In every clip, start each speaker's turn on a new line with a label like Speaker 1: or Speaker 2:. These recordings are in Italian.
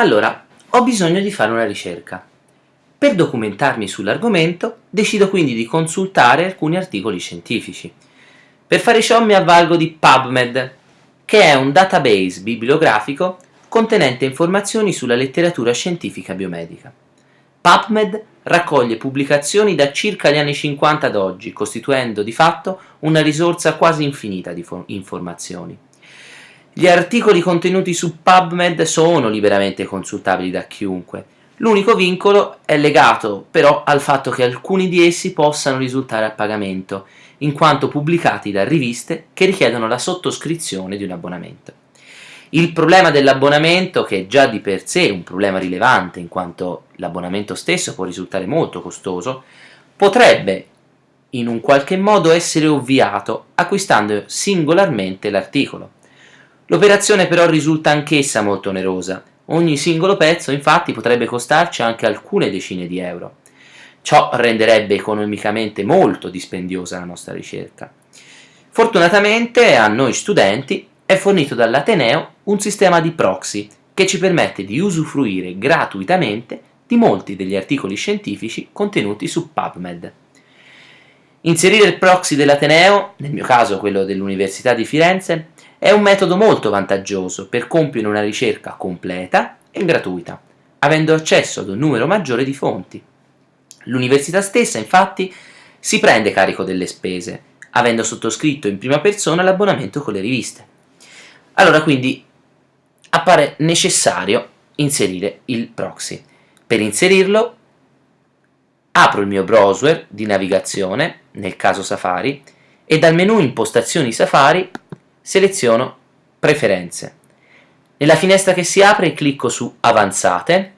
Speaker 1: Allora, ho bisogno di fare una ricerca. Per documentarmi sull'argomento, decido quindi di consultare alcuni articoli scientifici. Per fare ciò mi avvalgo di PubMed, che è un database bibliografico contenente informazioni sulla letteratura scientifica biomedica. PubMed raccoglie pubblicazioni da circa gli anni 50 ad oggi, costituendo di fatto una risorsa quasi infinita di informazioni. Gli articoli contenuti su PubMed sono liberamente consultabili da chiunque. L'unico vincolo è legato però al fatto che alcuni di essi possano risultare a pagamento, in quanto pubblicati da riviste che richiedono la sottoscrizione di un abbonamento. Il problema dell'abbonamento, che è già di per sé un problema rilevante in quanto l'abbonamento stesso può risultare molto costoso, potrebbe in un qualche modo essere ovviato acquistando singolarmente l'articolo. L'operazione però risulta anch'essa molto onerosa, ogni singolo pezzo infatti potrebbe costarci anche alcune decine di euro. Ciò renderebbe economicamente molto dispendiosa la nostra ricerca. Fortunatamente a noi studenti è fornito dall'Ateneo un sistema di proxy che ci permette di usufruire gratuitamente di molti degli articoli scientifici contenuti su PubMed. Inserire il proxy dell'Ateneo, nel mio caso quello dell'Università di Firenze, è un metodo molto vantaggioso per compiere una ricerca completa e gratuita, avendo accesso ad un numero maggiore di fonti. L'università stessa, infatti, si prende carico delle spese, avendo sottoscritto in prima persona l'abbonamento con le riviste. Allora quindi appare necessario inserire il proxy. Per inserirlo apro il mio browser di navigazione, nel caso Safari, e dal menu impostazioni Safari seleziono Preferenze. Nella finestra che si apre clicco su Avanzate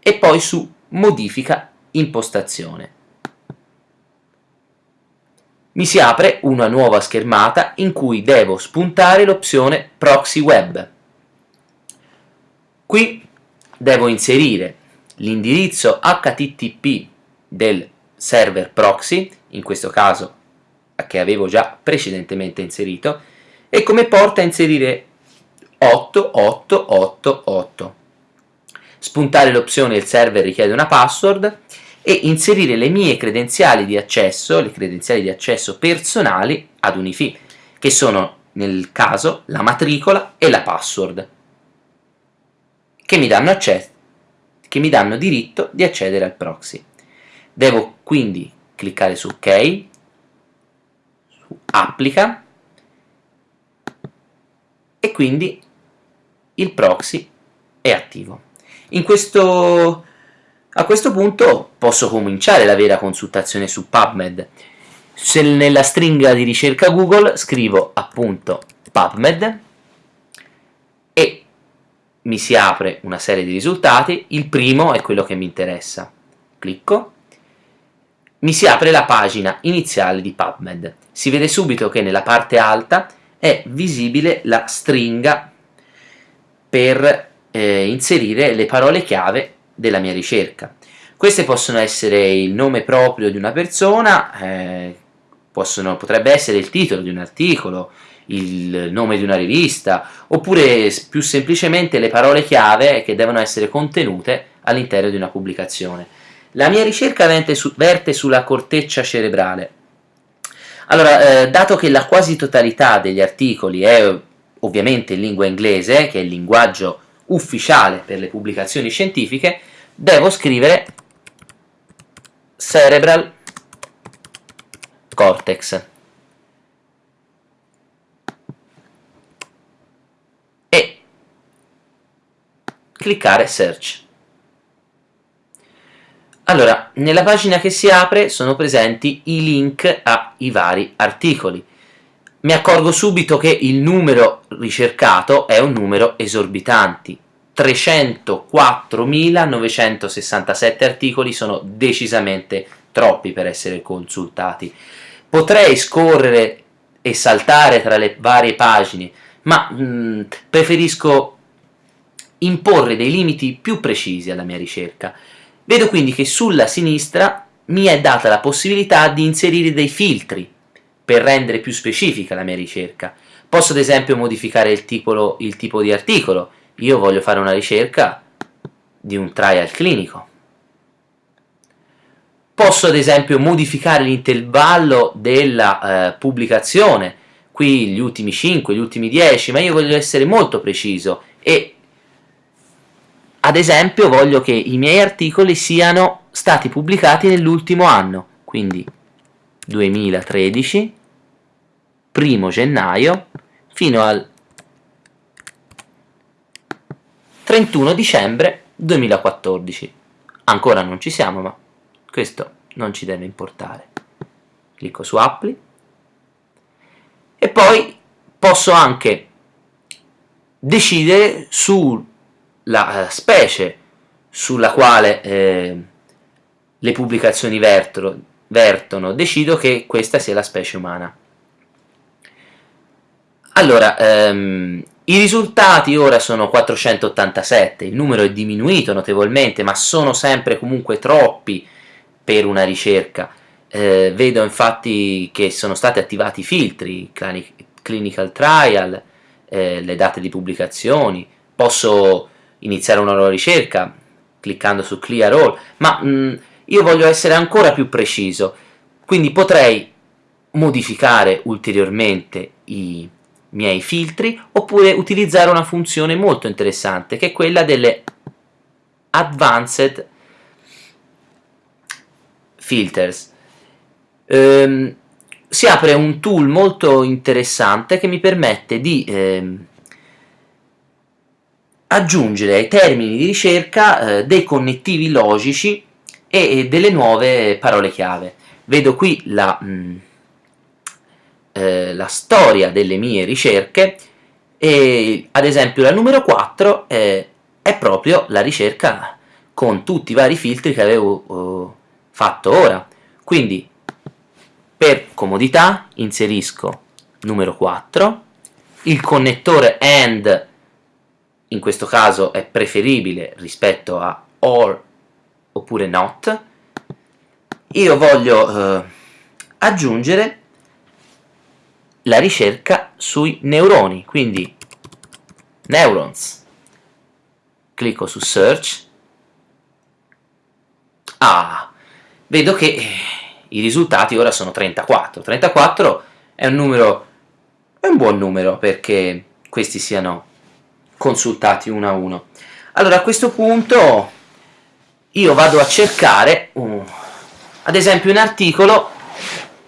Speaker 1: e poi su Modifica impostazione. Mi si apre una nuova schermata in cui devo spuntare l'opzione Proxy Web. Qui devo inserire l'indirizzo HTTP del server proxy, in questo caso che avevo già precedentemente inserito, e come porta a inserire 8888. Spuntare l'opzione il server richiede una password e inserire le mie credenziali di accesso, le credenziali di accesso personali ad Unifi, che sono nel caso la matricola e la password, che mi danno, che mi danno diritto di accedere al proxy. Devo quindi cliccare su OK, su Applica, e quindi il proxy è attivo. Questo, a questo punto posso cominciare la vera consultazione su PubMed. Se nella stringa di ricerca Google scrivo appunto PubMed e mi si apre una serie di risultati, il primo è quello che mi interessa. Clicco, mi si apre la pagina iniziale di PubMed. Si vede subito che nella parte alta è visibile la stringa per eh, inserire le parole chiave della mia ricerca. Queste possono essere il nome proprio di una persona, eh, possono, potrebbe essere il titolo di un articolo, il nome di una rivista, oppure più semplicemente le parole chiave che devono essere contenute all'interno di una pubblicazione. La mia ricerca verte, su, verte sulla corteccia cerebrale, allora, eh, dato che la quasi totalità degli articoli è ovviamente in lingua inglese, che è il linguaggio ufficiale per le pubblicazioni scientifiche, devo scrivere cerebral cortex. E cliccare search. Allora, nella pagina che si apre sono presenti i link ai vari articoli. Mi accorgo subito che il numero ricercato è un numero esorbitante. 304.967 articoli sono decisamente troppi per essere consultati. Potrei scorrere e saltare tra le varie pagine, ma mh, mm, preferisco imporre dei limiti più precisi alla mia ricerca. Vedo quindi che sulla sinistra mi è data la possibilità di inserire dei filtri per rendere più specifica la mia ricerca. Posso ad esempio modificare il tipo, il tipo di articolo. Io voglio fare una ricerca di un trial clinico. Posso ad esempio modificare l'intervallo della eh, pubblicazione, qui gli ultimi 5, gli ultimi 10, ma io voglio essere molto preciso e ad esempio voglio che i miei articoli siano stati pubblicati nell'ultimo anno, quindi 2013, primo gennaio, fino al 31 dicembre 2014. Ancora non ci siamo, ma questo non ci deve importare. Clicco su Appli e poi posso anche decidere sulla eh, specie sulla quale eh, le pubblicazioni vertono, vertono, decido che questa sia la specie umana. Allora, ehm, i risultati ora sono 487, il numero è diminuito notevolmente, ma sono sempre comunque troppi per una ricerca. Eh, vedo infatti che sono stati attivati i filtri, clinical trial, eh, le date di pubblicazioni, posso iniziare una nuova ricerca cliccando su clear all, ma mh, mm, io voglio essere ancora più preciso, quindi potrei modificare ulteriormente i miei filtri, oppure utilizzare una funzione molto interessante, che è quella delle Advanced Filters. Ehm, si apre un tool molto interessante che mi permette di ehm, aggiungere ai termini di ricerca eh, dei connettivi logici e, e, delle nuove parole chiave. Vedo qui la... Mh, mm, eh, la storia delle mie ricerche e ad esempio la numero 4 è, è proprio la ricerca con tutti i vari filtri che avevo uh, fatto ora quindi per comodità inserisco numero 4 il connettore AND in questo caso è preferibile rispetto a OR oppure NOT io voglio uh, aggiungere la ricerca sui neuroni, quindi neurons. Clicco su search. Ah, vedo che i risultati ora sono 34. 34 è un numero, è un buon numero perché questi siano consultati uno a uno. Allora a questo punto io vado a cercare uh, ad esempio un articolo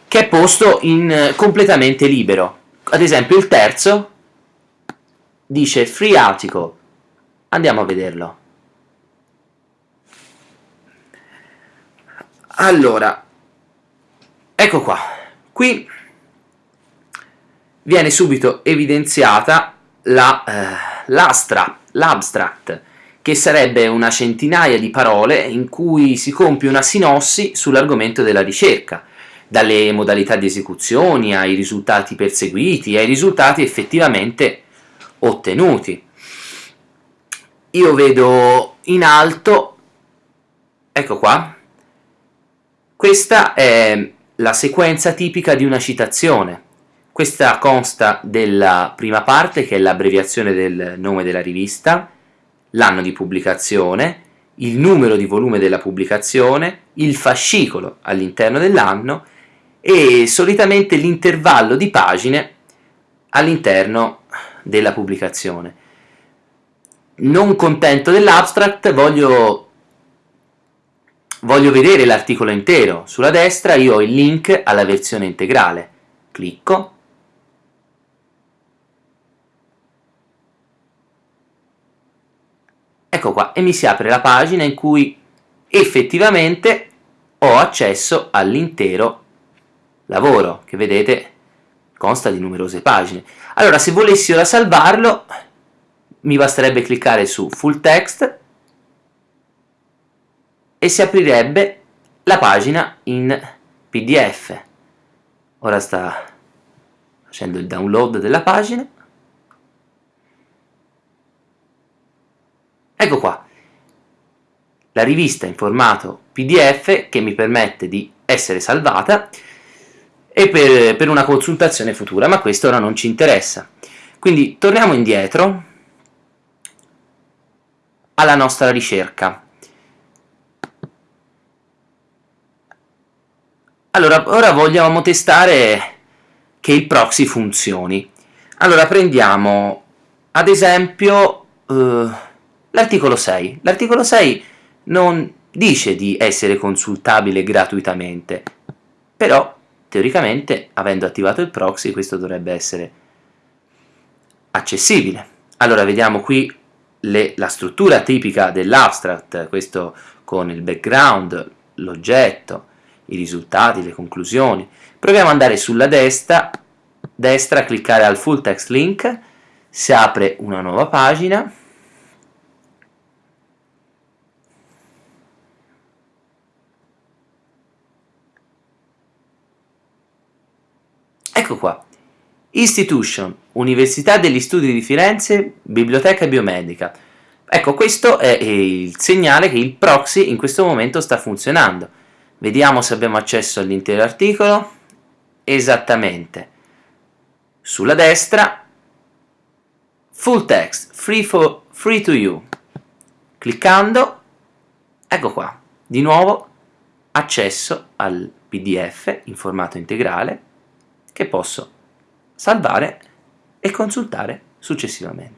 Speaker 1: che è posto in eh, completamente libero. Ad esempio il terzo dice free article. Andiamo a vederlo. Allora, ecco qua. Qui viene subito evidenziata l'abstract, la, eh, che sarebbe una centinaia di parole in cui si compie una sinossi sull'argomento della ricerca dalle modalità di esecuzione ai risultati perseguiti, ai risultati effettivamente ottenuti. Io vedo in alto, ecco qua, questa è la sequenza tipica di una citazione. Questa consta della prima parte, che è l'abbreviazione del nome della rivista, l'anno di pubblicazione, il numero di volume della pubblicazione, il fascicolo all'interno dell'anno e solitamente l'intervallo di pagine all'interno della pubblicazione. Non contento dell'abstract, voglio, voglio vedere l'articolo intero. Sulla destra io ho il link alla versione integrale. Clicco. Ecco qua, e mi si apre la pagina in cui effettivamente ho accesso all'intero lavoro, che vedete consta di numerose pagine. Allora, se volessi ora salvarlo, mi basterebbe cliccare su Full Text e si aprirebbe la pagina in PDF. Ora sta facendo il download della pagina. Ecco qua, la rivista in formato PDF che mi permette di essere salvata e per, per una consultazione futura, ma questo ora non ci interessa. Quindi torniamo indietro alla nostra ricerca. Allora, ora vogliamo testare che il proxy funzioni. Allora, prendiamo ad esempio uh, l'articolo 6. L'articolo 6 non dice di essere consultabile gratuitamente, però teoricamente, avendo attivato il proxy, questo dovrebbe essere accessibile. Allora, vediamo qui le, la struttura tipica dell'abstract, questo con il background, l'oggetto, i risultati, le conclusioni. Proviamo ad andare sulla destra, destra, cliccare al full text link, si apre una nuova pagina, Ecco qua, Institution, Università degli Studi di Firenze, Biblioteca Biomedica. Ecco, questo è il segnale che il proxy in questo momento sta funzionando. Vediamo se abbiamo accesso all'intero articolo. Esattamente. Sulla destra, full text, free, for, free to you. Cliccando, ecco qua, di nuovo accesso al PDF in formato integrale che posso salvare e consultare successivamente.